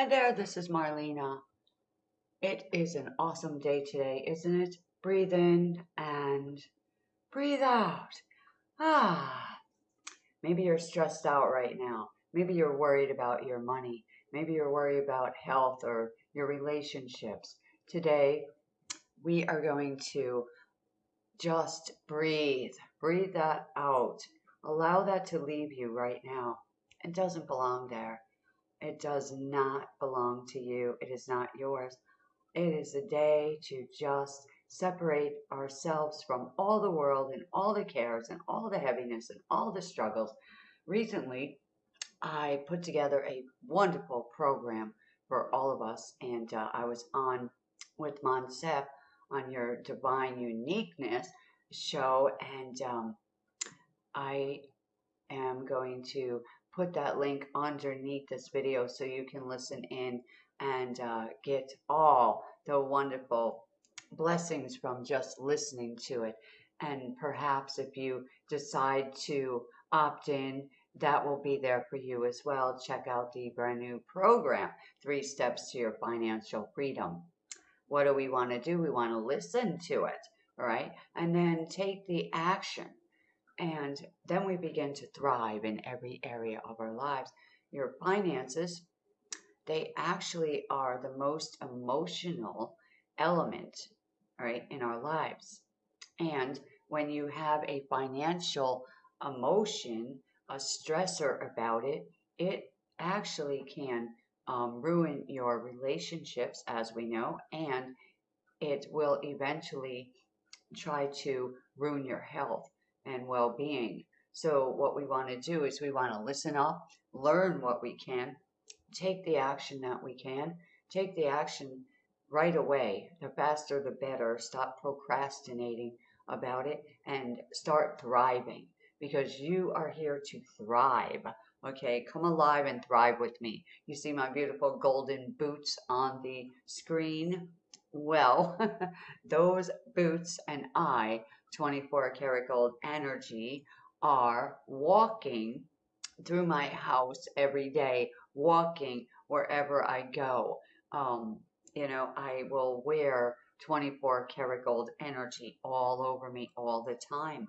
Hi there, this is Marlena. It is an awesome day today, isn't it? Breathe in and breathe out. Ah, maybe you're stressed out right now. Maybe you're worried about your money. Maybe you're worried about health or your relationships. Today, we are going to just breathe. Breathe that out. Allow that to leave you right now. It doesn't belong there. It does not belong to you. It is not yours. It is a day to just separate ourselves from all the world and all the cares and all the heaviness and all the struggles. Recently, I put together a wonderful program for all of us, and uh, I was on with Monsef on your Divine Uniqueness show, and um, I am going to put that link underneath this video so you can listen in and uh, get all the wonderful blessings from just listening to it. And perhaps if you decide to opt in, that will be there for you as well. Check out the brand new program, Three Steps to Your Financial Freedom. What do we want to do? We want to listen to it, right? And then take the action and then we begin to thrive in every area of our lives. Your finances, they actually are the most emotional element, right, in our lives. And when you have a financial emotion, a stressor about it, it actually can um, ruin your relationships, as we know, and it will eventually try to ruin your health and well-being. So what we want to do is we want to listen up, learn what we can, take the action that we can, take the action right away. The faster, the better. Stop procrastinating about it and start thriving because you are here to thrive. Okay, come alive and thrive with me. You see my beautiful golden boots on the screen? Well, those boots and I 24 karat gold energy are walking through my house every day, walking wherever I go. Um, you know, I will wear 24 karat gold energy all over me all the time.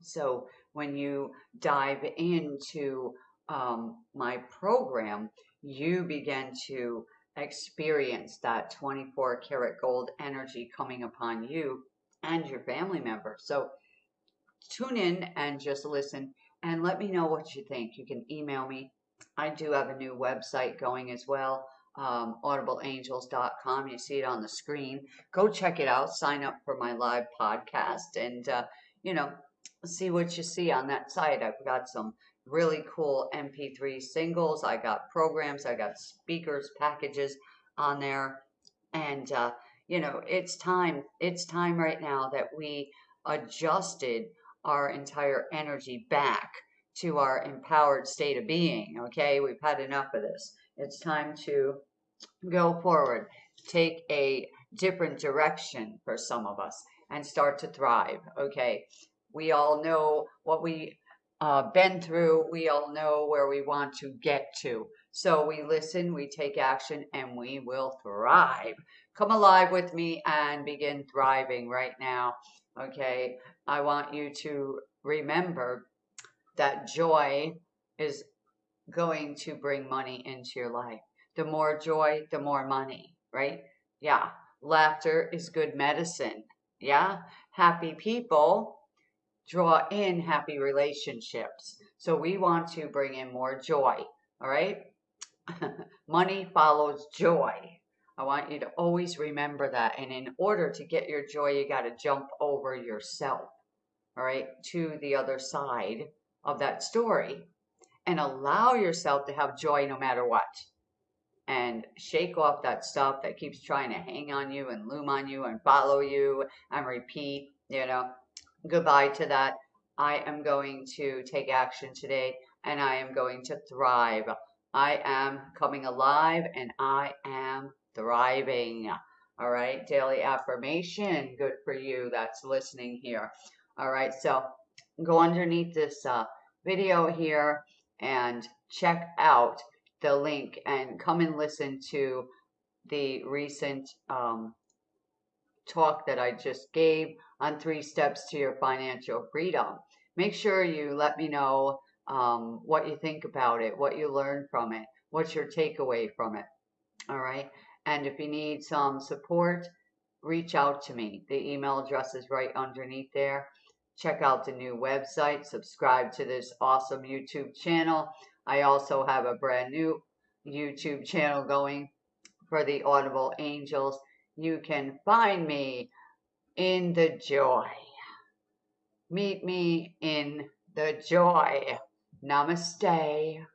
So when you dive into um, my program, you begin to experience that 24 karat gold energy coming upon you and your family member. So tune in and just listen and let me know what you think. You can email me. I do have a new website going as well, um, audibleangels.com. You see it on the screen. Go check it out. Sign up for my live podcast and, uh, you know, see what you see on that site. I've got some really cool MP3 singles. I got programs. I got speakers packages on there. And, uh, you know, it's time, it's time right now that we adjusted our entire energy back to our empowered state of being. Okay, we've had enough of this. It's time to go forward, take a different direction for some of us, and start to thrive. Okay, we all know what we uh, been through. We all know where we want to get to. So we listen, we take action, and we will thrive. Come alive with me and begin thriving right now. Okay, I want you to remember that joy is going to bring money into your life. The more joy, the more money, right? Yeah. Laughter is good medicine. Yeah. Happy people draw in happy relationships. So we want to bring in more joy. All right. Money follows joy. I want you to always remember that. And in order to get your joy, you got to jump over yourself, all right, to the other side of that story and allow yourself to have joy no matter what. And shake off that stuff that keeps trying to hang on you and loom on you and follow you and repeat, you know, goodbye to that. I am going to take action today and I am going to thrive. I am coming alive and I am thriving. All right, daily affirmation, good for you that's listening here. All right, so go underneath this uh, video here and check out the link and come and listen to the recent um, talk that I just gave on three steps to your financial freedom. Make sure you let me know um, what you think about it, what you learn from it, what's your takeaway from it. All right. And if you need some support, reach out to me. The email address is right underneath there. Check out the new website. Subscribe to this awesome YouTube channel. I also have a brand new YouTube channel going for the Audible Angels. You can find me in the joy. Meet me in the joy. Namaste.